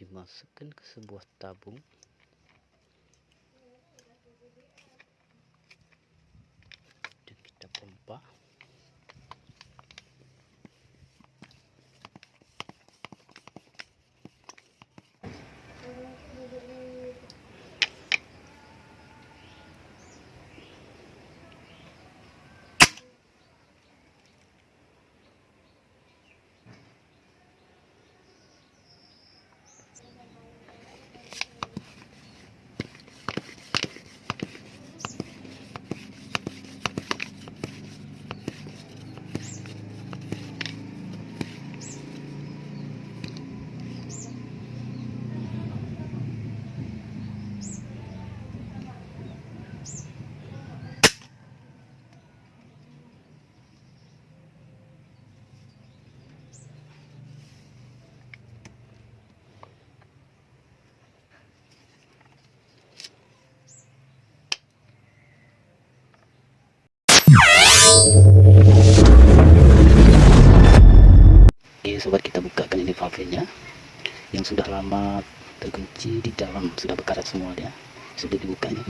dimasukkan ke sebuah tabung. Dan kita pompa yang sudah lama terkunci di dalam sudah berkarat semua dia. Sudah dibukanya.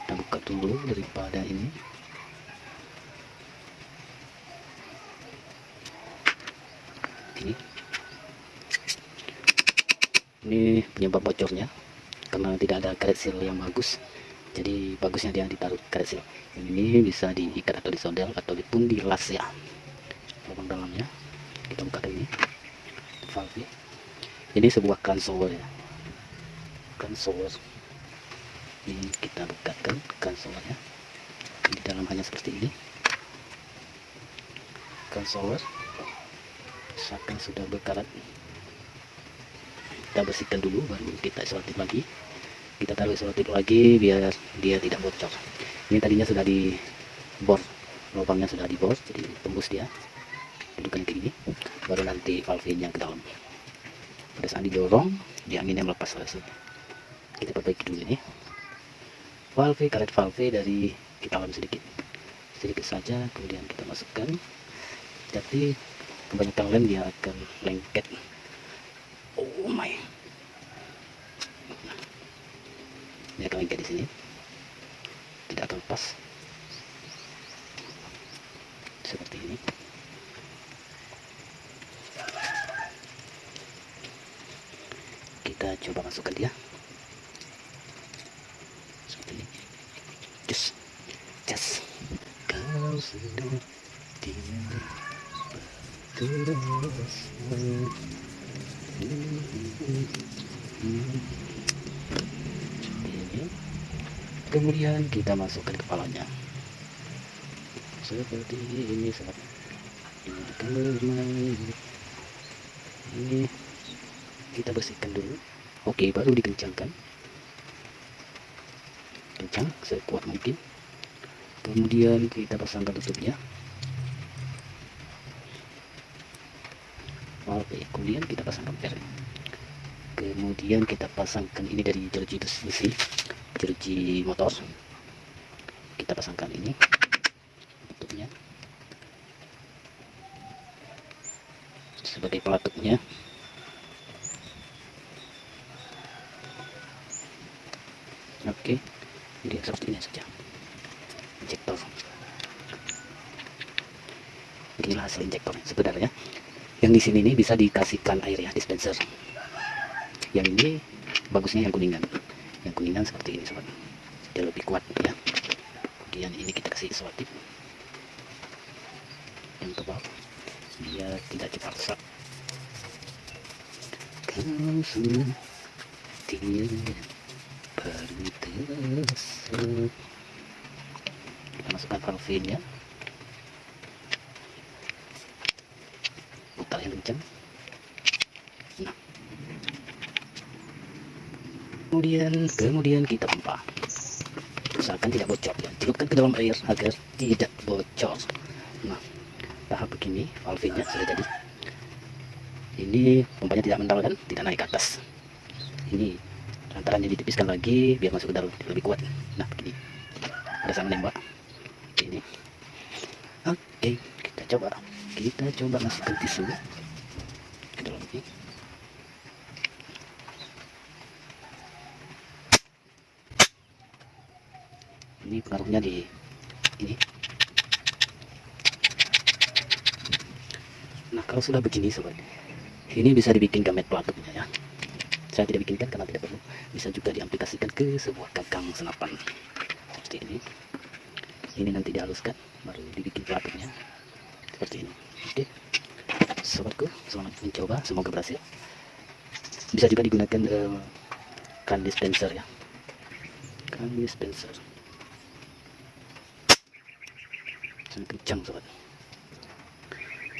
Kita buka dulu daripada ini. Ini. Ini penyebab bocornya karena tidak ada karet seal yang bagus. Jadi bagusnya dia ditaruh karet yang ini bisa diikat atau disodel atau pun dilas ya lubang dalamnya kita buka ini. Valve. Ini sebuah console ya. Console. Ini kita bukakan consolnya di dalam hanya seperti ini. Console. Misalkan sudah berkarat kita bersihkan dulu baru kita selotip lagi. Kita taruh selotip lagi biar dia tidak bocor. Ini tadinya sudah di bor lubangnya sudah di bor jadi tembus dia dudukan kayak gini baru nanti valve nya ke dalam pada saat didorong dia anginnya melepas langsung kita perbaiki dulu ini. Valve karet valve dari kita alam sedikit. Sedikit saja kemudian kita masukkan. Jadi kebanyakan lem dia akan lengket. Oh my. Ini akan lengket di sini. Tidak akan lepas seperti ini coba masukkan dia. Seperti ini. Just just kau sudah tidak terus kemudian kita masukkan kepalanya. Seperti ini ini ini kita bersihkan dulu oke baru dikencangkan. Kencang sekuat mungkin. Kemudian kita pasangkan tutupnya. Oke kemudian kita pasangkan per kemudian kita pasangkan ini dari jeruji besi jeruji motor. Kita pasangkan ini tutupnya sebagai pelatupnya oke jadi seperti ini saja injektor inilah hasil injektor sebenarnya yang di sini ini bisa dikasihkan air ya dispenser. Yang ini bagusnya yang kuningan. Yang kuningan seperti ini sobat. Dia lebih kuat ya. Kemudian ini kita kasih selotip yang tebal biar tidak cepat rusak. Kau sudah baru masukkan valve nya putar yang kencang kemudian kemudian kita pompa usahakan tidak bocor ya. Celupkan ke dalam air agar tidak bocor. Nah tahap begini valve sudah jadi. Ini pompanya tidak mental kan? Tidak naik ke atas. Ini lantarannya ditipiskan lagi biar masuk ke dalam lebih kuat. Nah begini. Ada sama nembak ini. Oke kita coba. Kita coba masukkan tisu. Ke dalam ini. Ini pengaruhnya di ini. Nah kalau sudah begini sobat ini bisa dibikin gamet pelatupnya ya saya tidak bikinkan karena tidak perlu. Bisa juga diaplikasikan ke sebuah gagang senapan. Seperti ini. Ini nanti dihaluskan baru dibikin pelatupnya seperti ini. Oke. Sobatku selamat mencoba. Semoga berhasil. Bisa juga digunakan uh, kan dispenser ya. Kan dispenser. Sangat kencang sobat.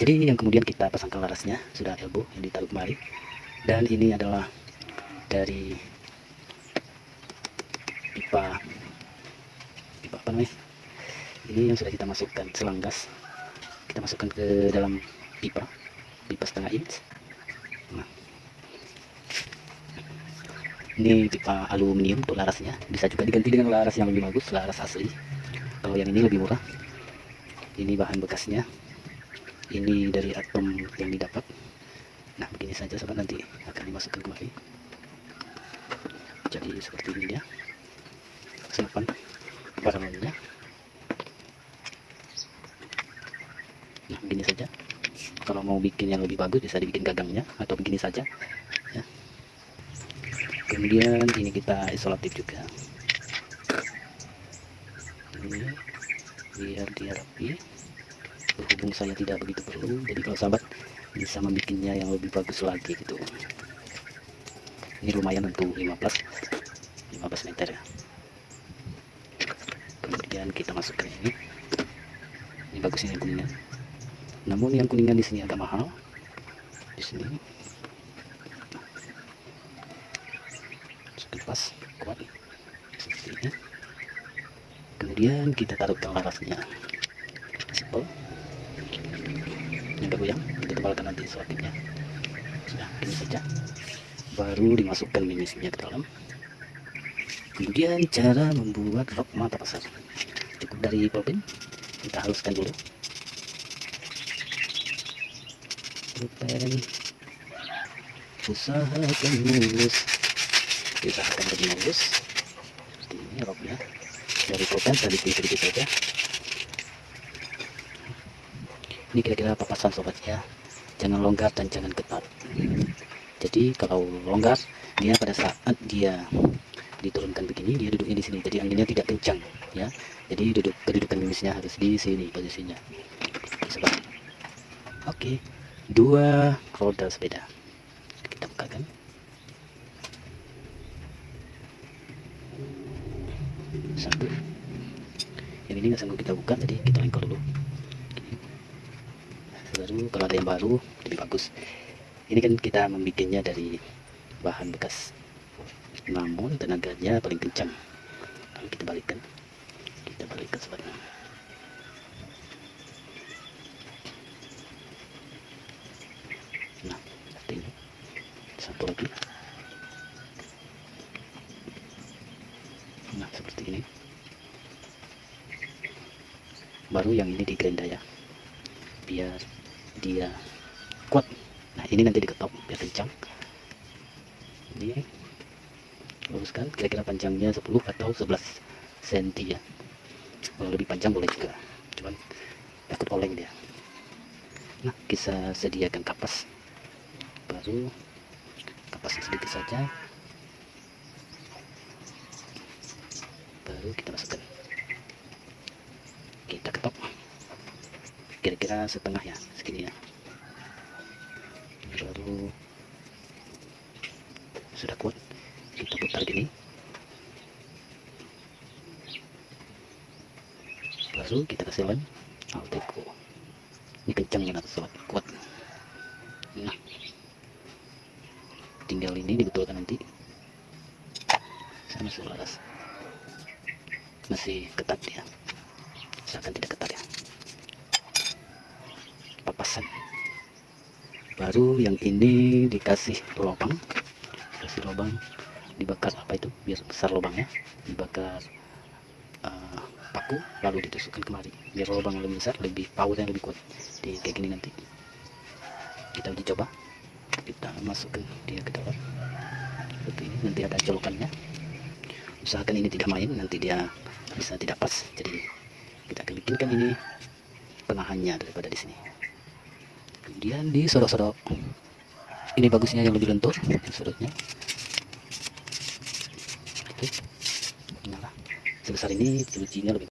Jadi yang kemudian kita pasangkan larasnya sudah elbow yang ditaruh kembali. Dan ini adalah dari pipa pipa apa namanya? Ini yang sudah kita masukkan selang gas kita masukkan ke dalam pipa pipa setengah inch. Nah. ini pipa aluminium untuk larasnya. Bisa juga diganti dengan laras yang lebih bagus laras asli. Kalau yang ini lebih murah. Ini bahan bekasnya. Ini dari atom yang didapat. Nah begini saja sobat. Nanti akan dimasukkan kembali jadi seperti ini dia senapan barangnya nah begini saja. Kalau mau bikin yang lebih bagus bisa dibikin gagangnya atau begini saja ya. kemudian ini kita isolatif juga. Ini biar dia rapi. Berhubung saya tidak begitu perlu jadi kalau sahabat bisa membuatnya yang lebih bagus lagi gitu ini lumayan untuk 15 15 meter. Ya kemudian kita masukkan ini. Ini bagus ini kuningan namun yang kuningan di sini agak mahal. Di sini. Pas kuat. Seperti ini. Kemudian kita taruhkan larasnya simple. Yang goyang kita tebalkan nanti selotipnya sudah ini saja baru dimasukkan mimisnya ke dalam. Kemudian cara membuat rok mata pasar. Cukup dari pulpen kita haluskan dulu. Pulpen usahakan mulus. Usahakan lebih mulus. Ini roknya dari pulpen sedikit-sedikit saja ini kira-kira papasan sobat ya? Jangan longgar dan jangan ketat jadi kalau longgar dia pada saat dia diturunkan begini dia duduknya di sini. Jadi anginnya tidak kencang ya. Jadi duduk kedudukan mimisnya harus di sini posisinya. Oke dua roda sepeda. Kita bukakan. Satu. Yang ini nggak sanggup kita buka jadi kita lengkol dulu. Baru kalau ada yang baru lebih bagus ini kan kita membuatnya dari bahan bekas namun tenaganya paling kencang. Lalu kita balikkan kita balikkan sebenarnya nah seperti ini. Satu lagi. Nah seperti ini. Baru yang ini digerenda ya biar dia kuat ini nanti diketok biar kencang. Ini. Luruskan kira-kira panjangnya 10 atau 11 cm ya. Kalau lebih panjang boleh juga cuman takut oleng dia. Nah kita sediakan kapas baru. Kapas sedikit saja. Baru kita masukkan. Kita ketok. Kira-kira setengah ya segini ya baru sudah kuat. Kita putar gini. Baru kita kasih lem alteco ini kencang ya sobat kuat. Nah. Tinggal ini dibetulkan nanti. Saya masih laras masih ketat ya misalkan tidak ketat ya. Papasan. Baru yang ini dikasih lubang kasih lubang dibakar apa itu biar besar lubangnya dibakar uh, paku paku lalu ditusukkan kemari biar lubang lebih besar lebih yang lebih kuat. Di kayak gini nanti. Kita uji coba. Kita masukkan dia ke dalam. Seperti ini nanti ada colokannya usahakan ini tidak main nanti dia bisa tidak pas. Jadi kita akan bikinkan ini penahannya daripada di sini. Kemudian di sodok-sodok ini bagusnya yang lebih lentur sudutnya itu nyala sebesar ini cucinya lebih